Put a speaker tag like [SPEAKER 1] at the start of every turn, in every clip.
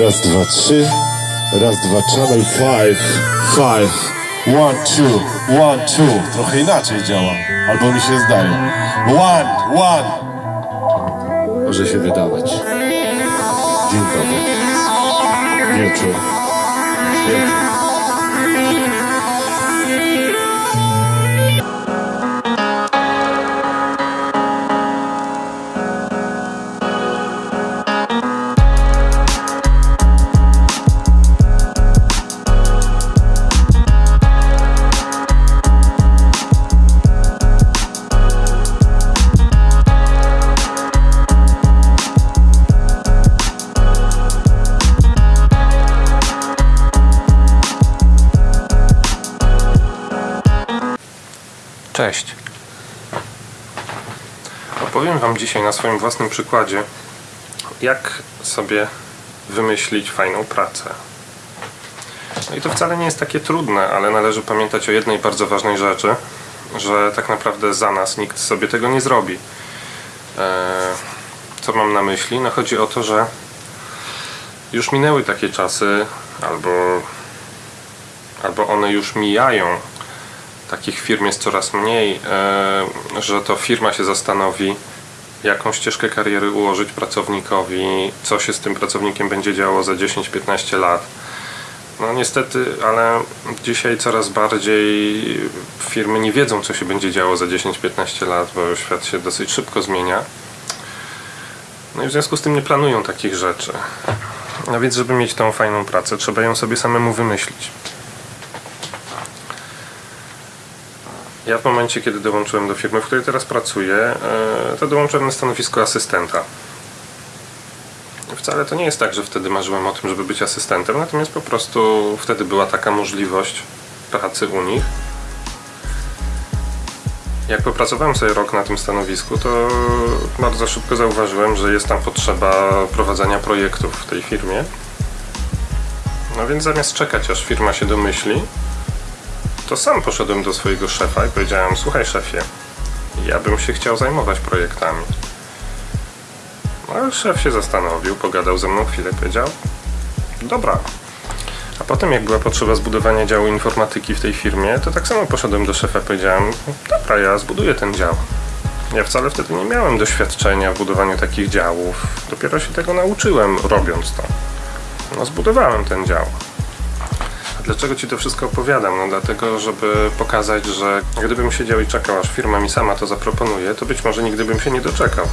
[SPEAKER 1] Raz, dwa, trzy. Raz, dwa, channel five. Five. One, two, one, two. Trochę inaczej działa. Albo mi się zdaje. One, one. Może się wydawać. Dzień dobry. Wieczór. Wieczór.
[SPEAKER 2] Opowiem Wam dzisiaj na swoim własnym przykładzie, jak sobie wymyślić fajną pracę. No i to wcale nie jest takie trudne, ale należy pamiętać o jednej bardzo ważnej rzeczy, że tak naprawdę za nas nikt sobie tego nie zrobi. Eee, co mam na myśli? No chodzi o to, że już minęły takie czasy, albo, albo one już mijają, takich firm jest coraz mniej, e, że to firma się zastanowi, jaką ścieżkę kariery ułożyć pracownikowi, co się z tym pracownikiem będzie działo za 10-15 lat. No niestety, ale dzisiaj coraz bardziej firmy nie wiedzą, co się będzie działo za 10-15 lat, bo świat się dosyć szybko zmienia. No i w związku z tym nie planują takich rzeczy. No więc, żeby mieć tą fajną pracę, trzeba ją sobie samemu wymyślić. Ja w momencie, kiedy dołączyłem do firmy, w której teraz pracuję, e, to dołączyłem na stanowisko asystenta. Wcale to nie jest tak, że wtedy marzyłem o tym, żeby być asystentem, natomiast po prostu wtedy była taka możliwość pracy u nich. Jak popracowałem sobie rok na tym stanowisku, to bardzo szybko zauważyłem, że jest tam potrzeba prowadzenia projektów w tej firmie. No więc zamiast czekać, aż firma się domyśli, to sam poszedłem do swojego szefa i powiedziałem: Słuchaj, szefie, ja bym się chciał zajmować projektami. No, szef się zastanowił, pogadał ze mną chwilę, powiedział: Dobra. A potem, jak była potrzeba zbudowania działu informatyki w tej firmie, to tak samo poszedłem do szefa i powiedziałem: Dobra, ja zbuduję ten dział. Ja wcale wtedy nie miałem doświadczenia w budowaniu takich działów. Dopiero się tego nauczyłem, robiąc to. No, zbudowałem ten dział. Dlaczego Ci to wszystko opowiadam? No dlatego, żeby pokazać, że gdybym siedział i czekał, aż firma mi sama to zaproponuje, to być może nigdy bym się nie doczekał.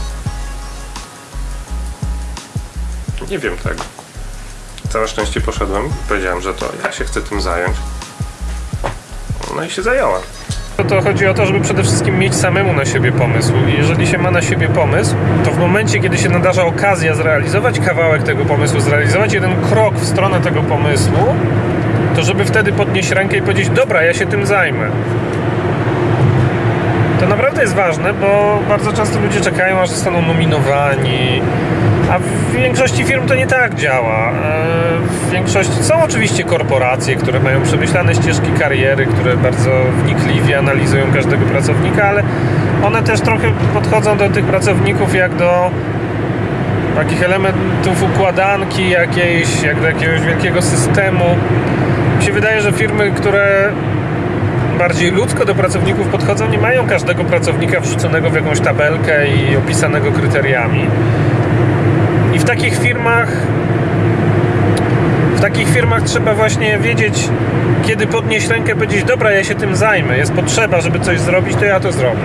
[SPEAKER 2] Nie wiem tego. Całe szczęście poszedłem, powiedziałem, że to ja się chcę tym zająć. No i się zająłem. To chodzi o to, żeby przede wszystkim mieć samemu na siebie pomysł. I jeżeli się ma na siebie pomysł, to w momencie, kiedy się nadarza okazja zrealizować kawałek tego pomysłu, zrealizować jeden krok w stronę tego pomysłu, to żeby wtedy podnieść rękę i powiedzieć: Dobra, ja się tym zajmę. To naprawdę jest ważne, bo bardzo często ludzie czekają, aż zostaną nominowani. A w większości firm to nie tak działa. W większości są oczywiście korporacje, które mają przemyślane ścieżki kariery, które bardzo wnikliwie analizują każdego pracownika, ale one też trochę podchodzą do tych pracowników jak do takich elementów układanki jakiejś, jak do jakiegoś wielkiego systemu. Mi się wydaje, że firmy, które bardziej ludzko do pracowników podchodzą, nie mają każdego pracownika wrzuconego w jakąś tabelkę i opisanego kryteriami. I w takich firmach w takich firmach trzeba właśnie wiedzieć, kiedy podnieść rękę, powiedzieć, dobra, ja się tym zajmę, jest potrzeba, żeby coś zrobić, to ja to zrobię.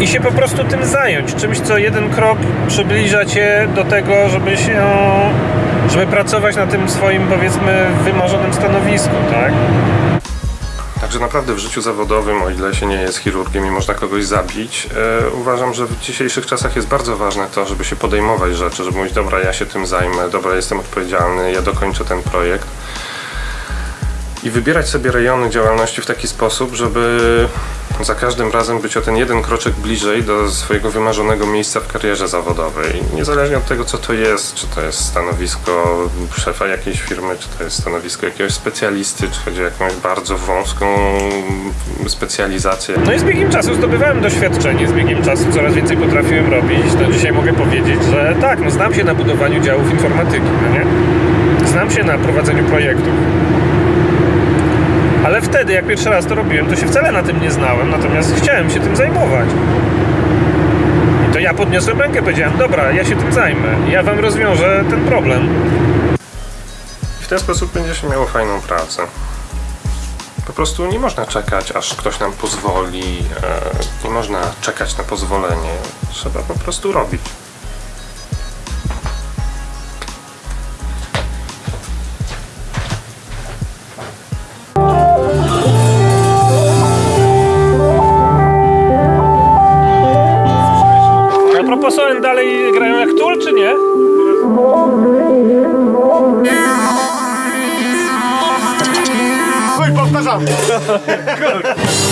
[SPEAKER 2] I się po prostu tym zająć, czymś, co jeden krok przybliża cię do tego, żeby się, żeby pracować na tym swoim, powiedzmy, wymarzonym stanowisku, tak? Także naprawdę w życiu zawodowym, o ile się nie jest chirurgiem i można kogoś zabić, e, uważam, że w dzisiejszych czasach jest bardzo ważne to, żeby się podejmować rzeczy, żeby mówić, dobra, ja się tym zajmę, dobra, jestem odpowiedzialny, ja dokończę ten projekt. I wybierać sobie rejony działalności w taki sposób, żeby za każdym razem być o ten jeden kroczek bliżej do swojego wymarzonego miejsca w karierze zawodowej. Niezależnie od tego, co to jest, czy to jest stanowisko szefa jakiejś firmy, czy to jest stanowisko jakiegoś specjalisty, czy chodzi o jakąś bardzo wąską specjalizację.
[SPEAKER 3] No i z biegiem czasu zdobywałem doświadczenie, z biegiem czasu coraz więcej potrafiłem robić. No dzisiaj mogę powiedzieć, że tak, no znam się na budowaniu działów informatyki, no nie? Znam się na prowadzeniu projektów. Ale wtedy, jak pierwszy raz to robiłem, to się wcale na tym nie znałem, natomiast chciałem się tym zajmować. I to ja podniosłem rękę, powiedziałem, dobra, ja się tym zajmę, ja wam rozwiążę ten problem.
[SPEAKER 2] W ten sposób będzie się miało fajną pracę. Po prostu nie można czekać, aż ktoś nam pozwoli, e, nie można czekać na pozwolenie. Trzeba po prostu robić.
[SPEAKER 3] A propos ON dalej grają jak Tool, czy nie?
[SPEAKER 1] No i powtarzamy.